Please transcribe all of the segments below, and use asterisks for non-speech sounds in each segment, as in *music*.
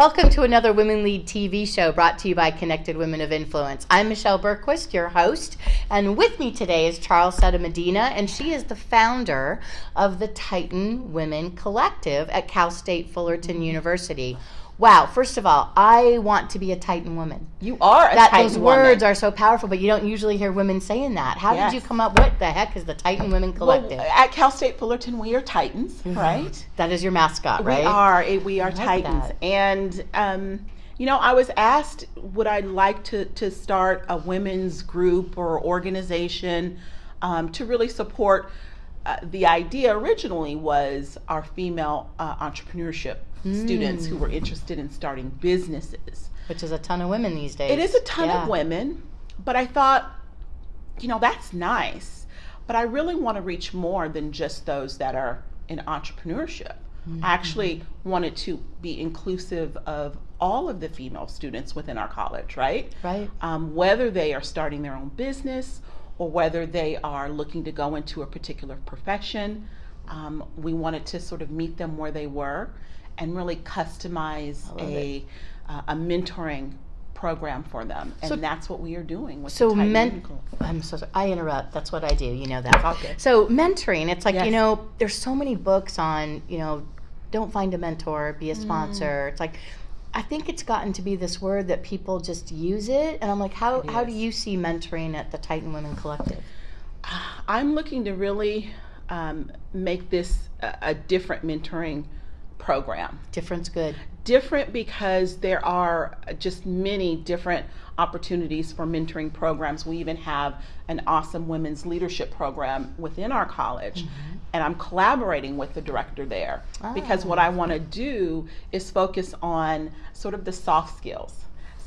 Welcome to another Women Lead TV show brought to you by Connected Women of Influence. I'm Michelle Bergquist, your host, and with me today is Charlesetta Medina, and she is the founder of the Titan Women Collective at Cal State Fullerton University. Wow, first of all, I want to be a Titan woman. You are a that Titan those woman. words are so powerful, but you don't usually hear women saying that. How Yes. did you come up? What the heck is the Titan Women Collective? Well, at Cal State Fullerton, we are Titans, right? that is your mascot, right? We are. eh, We are like Titans, that. and um, you know, I was asked, would I like to to start a women's group or organization um, to really support? Uh, the idea originally was our female uh, entrepreneurship students who were interested in starting businesses. Which is a ton of women these days. It is a ton Yeah. of women, but I thought, you know, that's nice. But I really want to reach more than just those that are in entrepreneurship. I actually wanted to be inclusive of all of the female students within our college, right? Right. Um, whether they are starting their own business or whether they are looking to go into a particular profession, um, we wanted to sort of meet them where they were and really customize a, uh, a mentoring program for them. And So- that's what we are doing with So the men- I'm so sorry. I interrupt. That's what I do. You know that. Okay. So mentoring, it's like you know, there's so many books on you know, don't find a mentor, be a Mm. sponsor. It's like. I think it's gotten to be this word that people just use it, and I'm like, how, how do you see mentoring at the Titan Women Collective? I'm looking to really um, make this a, a different mentoring program. Difference good. different because there are just many different opportunities for mentoring programs. We even have an awesome women's leadership program within our college. Mm-hmm. And I'm collaborating with the director there because ah. what I want to do is focus on sort of the soft skills.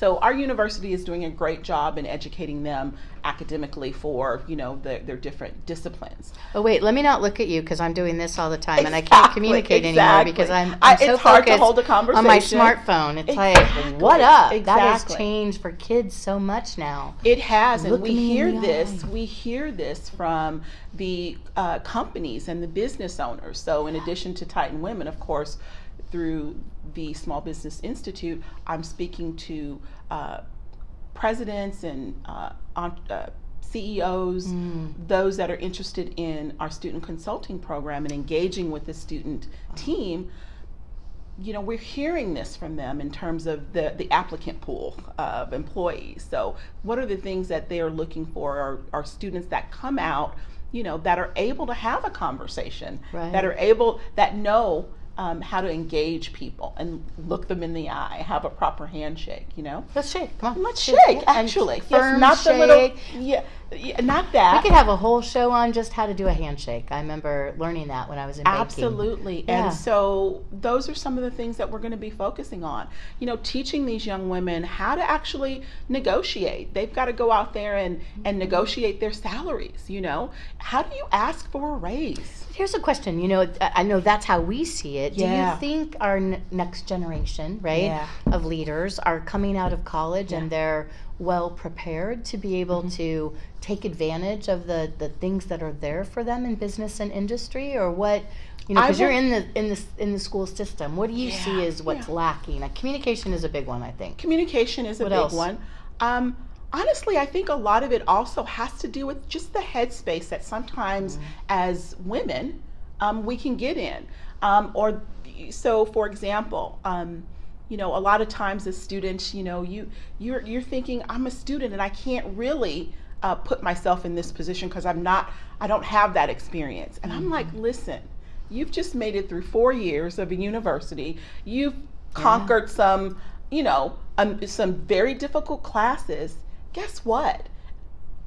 So our university is doing a great job in educating them academically for, you know, their, their different disciplines. Oh wait, let me not look at you because I'm doing this all the time and I can't Exactly, communicate anymore because I'm, I- I'm so it's hard to focused hold a on my smartphone. It's Exactly, like, what up? That has changed for kids so much now. It has, and we hear this. eye. We hear this from the uh, companies and the business owners. So, in addition to Titan Women, of course, through the Small Business Institute, I'm speaking to uh, presidents and uh, uh, CEOs, Mm. those that are interested in our student consulting program and engaging with the student team you know, we're hearing this from them in terms of the, the applicant pool of employees. So, what are the things that they are looking for? Are, are students that come out, you know, that are able to have a conversation, Right. that are able, that know um, how to engage people and look them in the eye, have a proper handshake, you know? Let's shake. Come on. Let's Shake. shake, Yeah, actually. yes, not the little, yeah, yeah, not that. We could have a whole show on just how to do a handshake. I remember learning that when I was in baking. Absolutely. Yeah. And so those are some of the things that we're going to be focusing on. You know, teaching these young women how to actually negotiate. They've got to go out there and, and mm-hmm. negotiate their salaries, you know. How do you ask for a raise? Here's a question. You know, I know that's how we see it. Do you think our n- next generation, right, Yeah. of leaders are coming out of college and they're well prepared to be able Mm-hmm. to take advantage of the the things that are there for them in business and industry, or what? You know, because you're in the in the in the school system. What do you see Yeah, as what's yeah. lacking? Like, communication is a big one, I think. Communication is a What big else? one. Um, honestly, I think a lot of it also has to do with just the headspace that sometimes Mm-hmm. as women um, we can get in. Um, or so, for example, um, you know, a lot of times as students, you know, you you're you're thinking I'm a student and I can't really uh, put myself in this position because I'm not, I don't have that experience. And I'm like, listen, you've just made it through four years of a university. You've conquered some, you know, um, some very difficult classes. Guess what?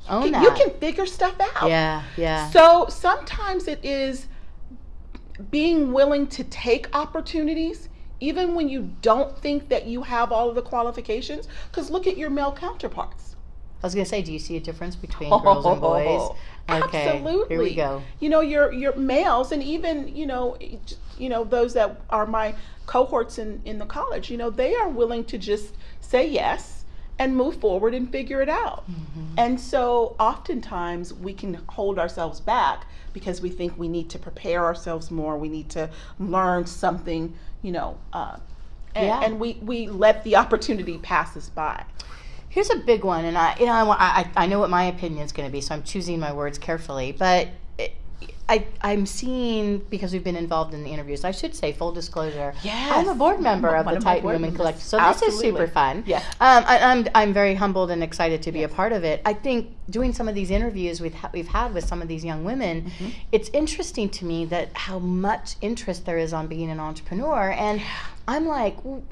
Own You that. can figure stuff out. Yeah, yeah. So sometimes it is being willing to take opportunities, even when you don't think that you have all of the qualifications. Because look at your male counterparts. I was gonna say, do you see a difference between oh, girls and boys? *laughs* Okay, Absolutely. Here we go. You know, your your males and even you know, you know those that are my cohorts in in the college. You know, they are willing to just say yes and move forward and figure it out. Mm-hmm. And so oftentimes we can hold ourselves back because we think we need to prepare ourselves more. We need to learn something, you know, uh, and, Yeah. and we we let the opportunity pass us by. Here's a big one, and I, you know, I, I, I know what my opinion is going to be, so I'm choosing my words carefully. But I, I'm seeing because we've been involved in the interviews. I should say full disclosure. Yes. I'm a board member of One the Titan Women. Collective, so this is super fun. Yes. Um, I, I'm I'm very humbled and excited to be a part of it. I think doing some of these interviews we've ha- we've had with some of these young women, Mm-hmm. it's interesting to me that how much interest there is on being an entrepreneur, and I'm like. mm,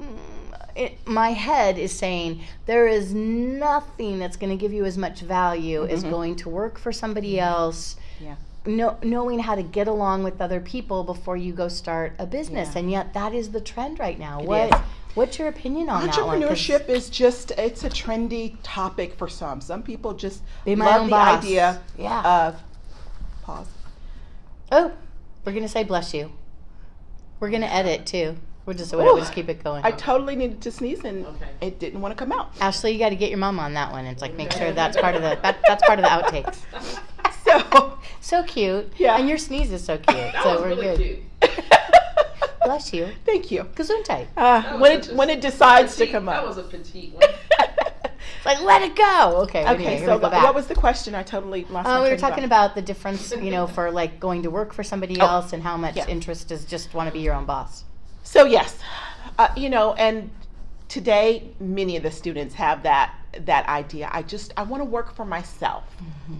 It, my head is saying there is nothing that's going to give you as much value as going to work for somebody else Mm-hmm. Yeah. Know, knowing how to get along with other people before you go start a business Yeah. and yet that is the trend right now It what is. what's your opinion on that one 'Cause Entrepreneurship is just it's a trendy topic for some. Some people just Be my love own the boss. idea Yeah. of pause. oh we're gonna say bless you we're gonna edit too we'll just we'll just keep it going I totally needed to sneeze and Okay. it didn't want to come out. ashley you got to get your mom on that one it's like make sure that's part of the that, that's part of the outtakes *laughs* *laughs* So so cute Yeah. and your sneeze is so cute *laughs* That so was we're really good cute. *laughs* bless you thank you. gesundheit Uh, when it a- when it decides to petite- come That was a petite one. like let it go okay anyway, okay, here so we go back. what was the question? I totally lost. Uh, my we were talking thought. about the difference, you know, for like going to work for somebody Oh, else and how much yeah. interest is just want to be your own boss. So yes, uh, you know, and today many of the students have that that idea. I just I want to work for myself,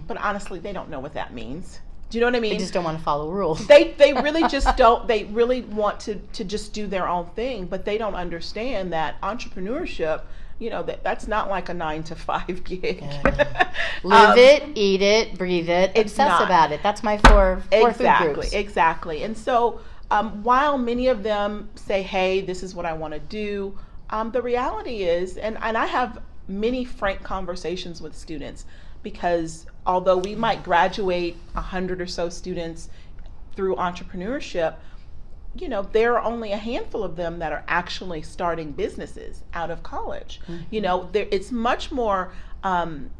but honestly, they don't know what that means. Do you know what I mean? They just don't want to follow rules. they they *laughs* really just don't they really want to to just do their own thing but they don't understand that entrepreneurship you know that that's not like a nine to five gig *laughs* Live Um, it, eat it, breathe it, it's obsess not. about it. That's my four four food exactly groups. exactly and so um, while many of them say hey this is what i want to do um, the reality is and, and i have many frank conversations with students because although we might graduate 100 or so students through entrepreneurship you know there are only a handful of them that are actually starting businesses out of college. You know there, it's much more um,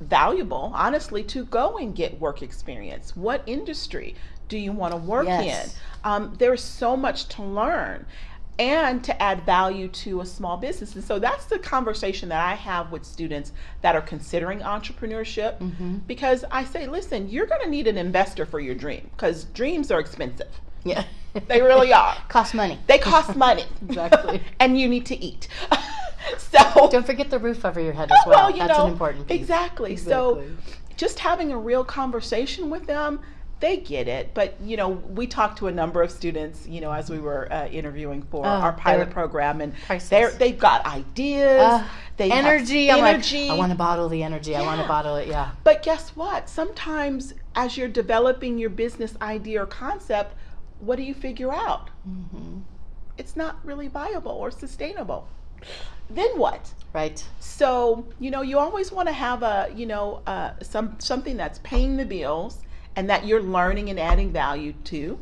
valuable honestly to go and get work experience. What industry do you want to work Yes. in? Um, there's so much to learn and to add value to a small business and so that's the conversation that i have with students that are considering entrepreneurship mm-hmm. because i say listen you're going to need an investor for your dream because dreams are expensive Yeah. they really are *laughs* Cost money. they cost money *laughs* Exactly. *laughs* and you need to eat so Don't forget the roof over your head as well. you That's know an important piece. exactly. so just having a real conversation with them they get it but you know we talked to a number of students you know as we were uh, interviewing for Oh, our pilot program and they're they've got ideas Uh, they have energy. I'm like, I want to bottle the energy. I want to bottle it. Yeah. but guess what sometimes as you're developing your business idea or concept what do you figure out Mm-hmm. it's not really viable or sustainable then what Right. So you know, you always want to have a you know uh, some something that's paying the bills and that you're learning and adding value to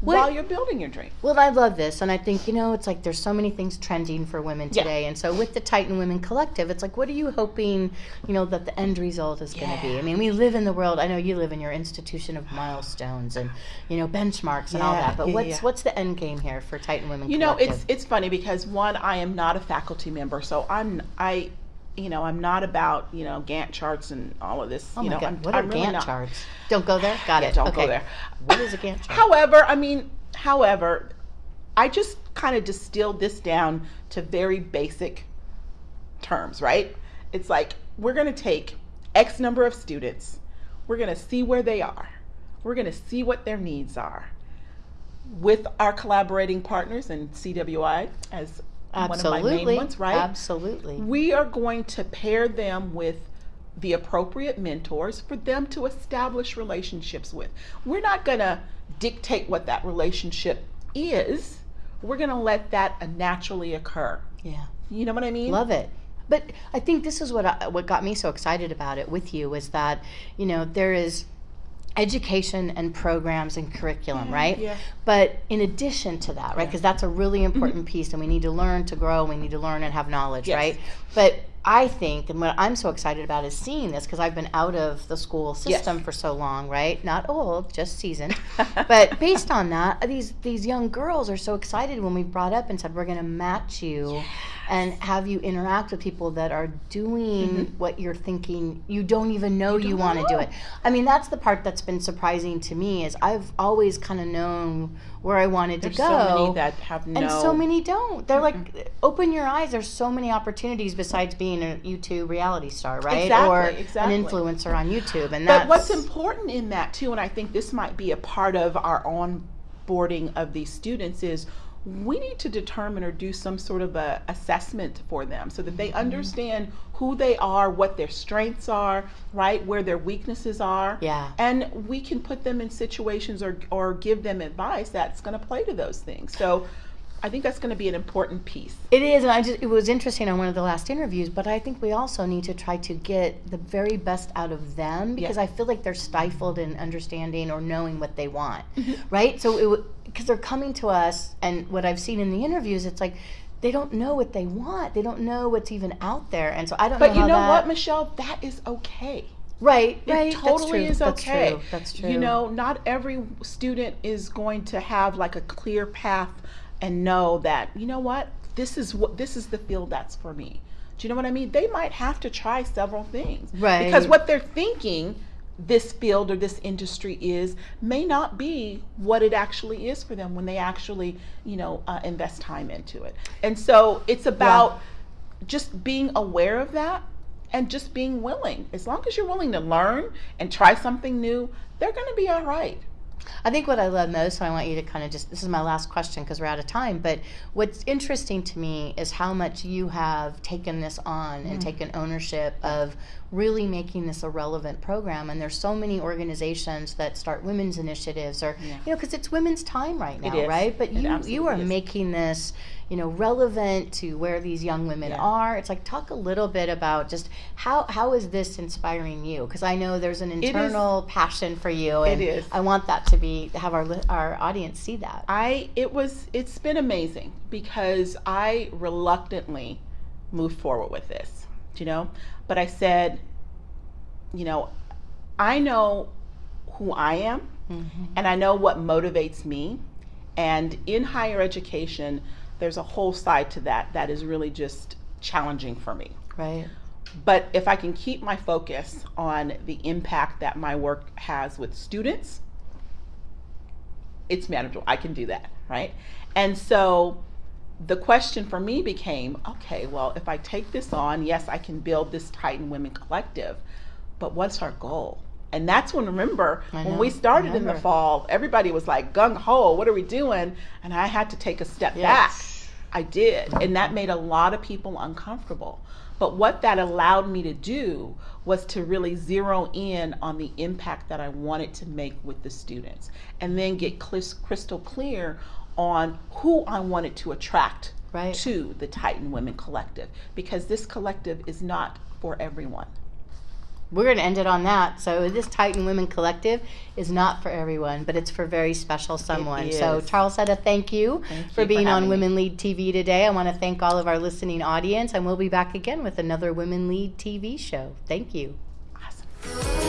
What- while you're building your dream. Well, I love this, and I think you know it's like there's so many things trending for women Yeah. today, and so with the Titan Women Collective, it's like, what are you hoping, you know, that the end result is going to be? I mean, we live in the world. I know you live in your institution of milestones and you know benchmarks and all that, but yeah, what's yeah. what's the end game here for Titan Women You know, it's it's funny because one, I am not a faculty member, so I'm I, you know, I'm not about you know Gantt charts and all of this. oh you know, God, I'm, what are I'm really Gantt not. charts? Don't go there. Got Yeah, it. don't go there. What is a Gantt chart? However, I mean, however, I just kind of distilled this down to very basic terms, right? It's like we're going to take X number of students, we're going to see where they are, we're going to see what their needs are with our collaborating partners and CWI as one of my Absolutely. main ones, right? Absolutely. we are going to pair them with the appropriate mentors for them to establish relationships with. We're not going to dictate what that relationship is. We're going to let that naturally occur. Yeah. You know what I mean? Love it. But I think this is what I, what got me so excited about it with you is that you know there is education and programs and curriculum, mm-hmm. right? yeah. But in addition to that, right? Because that's a really mm-hmm. important piece, and we need to learn to grow. We need to learn and have knowledge, Yes. right? But I think, and what I'm so excited about is seeing this because I've been out of the school system for so long, right? Not old, just seasoned. but *laughs* based on that, these these young girls are so excited when we brought up and said we're going to match you and have you interact with people that are doing mm-hmm. what you're thinking you don't even know you, don't want to do it. I mean, that's the part that's been surprising to me is I've always kind of known where I wanted There's to go. so many that have no. and so many don't. They're like, open your eyes. There's so many opportunities besides being a YouTube reality star, right? Exactly, or exactly. an influencer on YouTube. And But what's important in that too, and I think this might be a part of our onboarding of these students is we need to determine or do some sort of a assessment for them so that Mm-hmm. they understand who they are, what their strengths are, right, where their weaknesses are. Yeah. And we can put them in situations or or give them advice that's going to play to those things. So I think that's going to be an important piece. It is, and I just it was interesting on one of the last interviews. But I think we also need to try to get the very best out of them because Yeah. I feel like they're stifled in understanding or knowing what they want, Mm-hmm. right? So it because they're coming to us, and what I've seen in the interviews, it's like they don't know what they want. They don't know what's even out there, and so I don't But know. you know that, what, Michelle? That is okay. Right, It right. totally that's is true. That's okay. true. That's true. You know, not every student is going to have like a clear path and know that, you know what, this is what this is the field that's for me. Do you know what I mean? They might have to try several things. Right. Because what they're thinking this field or this industry is may not be what it actually is for them when they actually, you know, uh, invest time into it. And so it's about just being aware of that and just being willing. As long as you're willing to learn and try something new, they're going to be all right. I think what I love most, so I want you to kind of just, this is my last question because we're out of time, but what's interesting to me is how much you have taken this on Mm. and taken ownership of really making this a relevant program. And there's so many organizations that start women's initiatives or, Yeah. you know, because it's women's time right now, right? But It you, you are is. making this, you know, relevant to where these young women Yeah. are. It's like, talk a little bit about just how, how is this inspiring you? Because I know there's an internal passion for you. And is. I want that to be have our our audience see that. I it was it's been amazing because I reluctantly moved forward with this, you know, but I said, you know, I know who I am mm-hmm. and I know what motivates me. And in higher education, there's a whole side to that that is really just challenging for me. Right. But if I can keep my focus on the impact that my work has with students, it's manageable. I can do that, right? And so the question for me became okay, well, if I take this on, yes, I can build this Titan Women Collective, but what's our goal? And that's when, remember, when we started in the fall, everybody was like gung ho, what are we doing? And I had to take a step Yes. back. I did. And that made a lot of people uncomfortable. But what that allowed me to do was to really zero in on the impact that I wanted to make with the students and then get crystal clear on who I wanted to attract Right. to the Titan Women Collective because this collective is not for everyone. We're going to end it on that. So this Titan Women Collective is not for everyone, but it's for very special someone. So. Charlesetta, thank you Thank you for for being on having me. Women Lead TV today. I want to thank all of our listening audience, and we'll be back again with another Women Lead TV show. Thank you. Awesome.